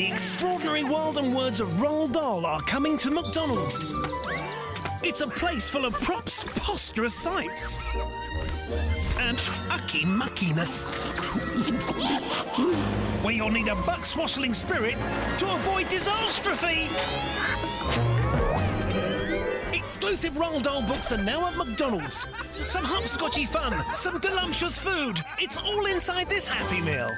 The extraordinary world and words of Roald Dahl are coming to McDonald's. It's a place full of props, posturous sights, and ucky muckiness. Where you'll need a buckswashling spirit to avoid disastrophe. Exclusive Roald Dahl books are now at McDonald's. Some hopscotchy fun, some delumptious food. It's all inside this Happy Meal.